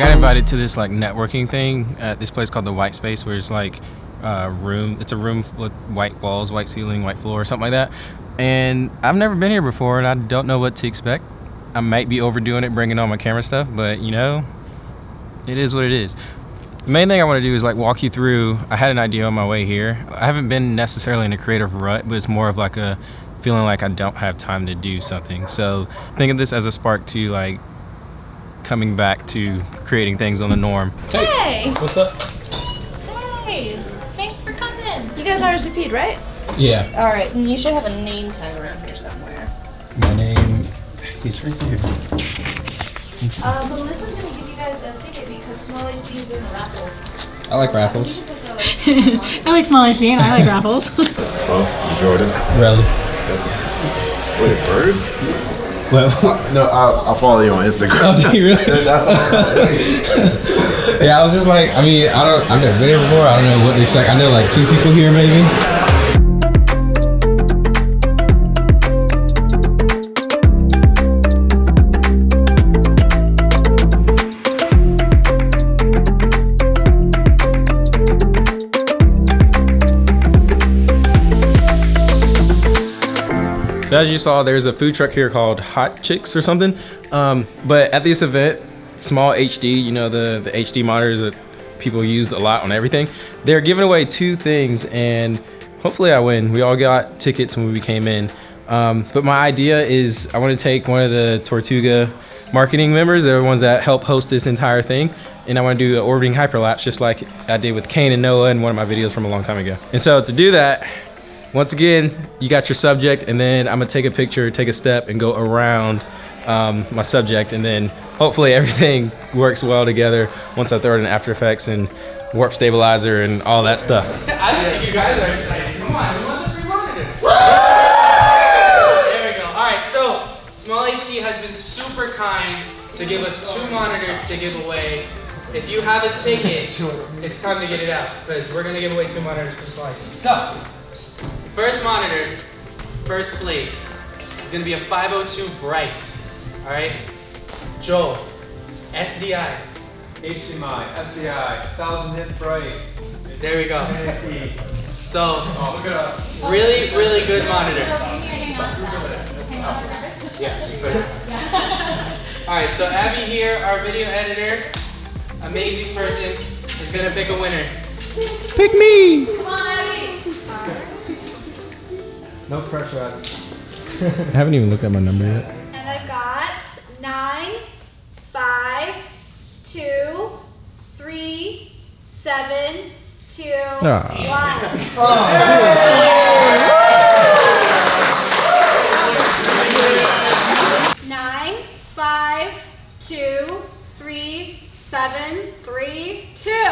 got invited to this like networking thing at this place called the White Space, where it's like a room. It's a room with white walls, white ceiling, white floor, something like that. And I've never been here before, and I don't know what to expect. I might be overdoing it, bringing all my camera stuff, but you know, it is what it is. The main thing I want to do is like walk you through. I had an idea on my way here. I haven't been necessarily in a creative rut, but it's more of like a feeling like I don't have time to do something. So think of this as a spark to like coming back to creating things on the norm. Hey! What's up? Hey! Thanks for coming. You guys RSVP'd, right? Yeah. All right, and you should have a name tag around here somewhere. My name is right here. Uh, Melissa's gonna give you guys a ticket because Small HD is doing a raffle. I like raffles. I like small HD and I like raffles. well Oh, Jordan. Really? That's a, wait, a bird? Well, Uh, no, I'll, I'll follow you on Instagram. Oh, do you really? That's all. yeah, I was just like, I mean, I don't, I've never been here before. I don't know what to expect. I know like two people here maybe. As you saw, there's a food truck here called Hot Chicks or something. Um, but at this event, small HD, you know, the, the HD monitors that people use a lot on everything, they're giving away two things and hopefully I win. We all got tickets when we came in. Um, but my idea is I want to take one of the Tortuga marketing members. They're the ones that help host this entire thing. And I want to do an orbiting hyperlapse just like I did with Kane and Noah in one of my videos from a long time ago. And so to do that, once again, you got your subject and then I'm gonna take a picture, take a step and go around um, my subject and then hopefully everything works well together once I throw it in After Effects and warp stabilizer and all that stuff. I think you guys are excited. Come on, who wants a free monitor? There we go. All right, so Small HD has been super kind to give us two monitors to give away. If you have a ticket, it's time to get it out because we're gonna give away two monitors for Small HD. So, first monitor, first place, is gonna be a 502 Bright. All right, Joel, SDI. HDMI, SDI, 1000 nit bright. There we go. So, Oh, look at us. really, really good monitor. Yeah. All right, so Abby here, our video editor, amazing person, is gonna pick a winner. Pick me! Come on, Abby! No pressure. I haven't even looked at my number yet. And I've got nine, five, two, three, seven, two, Ah. one. Nine, five, two, three, seven, three, two.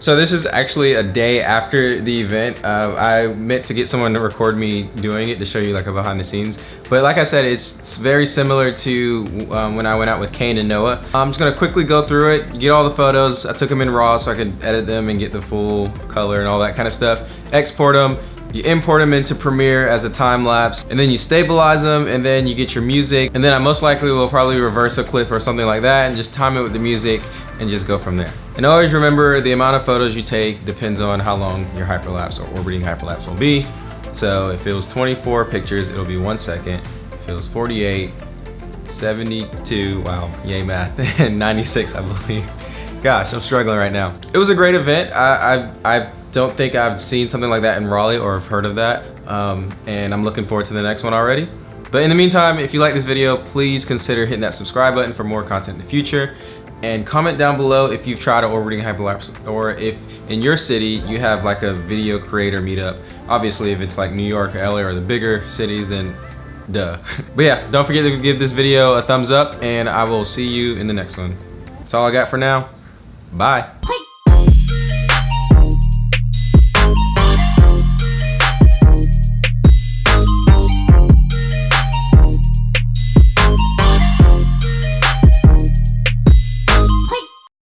So this is actually a day after the event. Uh, I meant to get someone to record me doing it to show you like a behind the scenes. But like I said, it's, very similar to um, when I went out with Kane and Noah. I'm just gonna quickly go through it, get all the photos. I took them in RAW so I could edit them and get the full color and all that kind of stuff. Export them. You import them into Premiere as a time lapse and then you stabilize them and then you get your music and then I most likely will probably reverse a clip or something like that and just time it with the music and just go from there. And always remember the amount of photos you take depends on how long your hyperlapse or orbiting hyperlapse will be. So if it was 24 pictures, it'll be one second. If it was 48, 72, wow, yay math, and 96 I believe. Gosh, I'm struggling right now. It was a great event. I, I, I don't think I've seen something like that in Raleigh or have heard of that. Um, and I'm looking forward to the next one already. But in the meantime, if you like this video, please consider hitting that subscribe button for more content in the future. And comment down below if you've tried orbiting hyperlapse or if in your city you have like a video creator meetup. Obviously, if it's like New York or LA or the bigger cities, then duh. But yeah, don't forget to give this video a thumbs up and I will see you in the next one. That's all I got for now. Bye.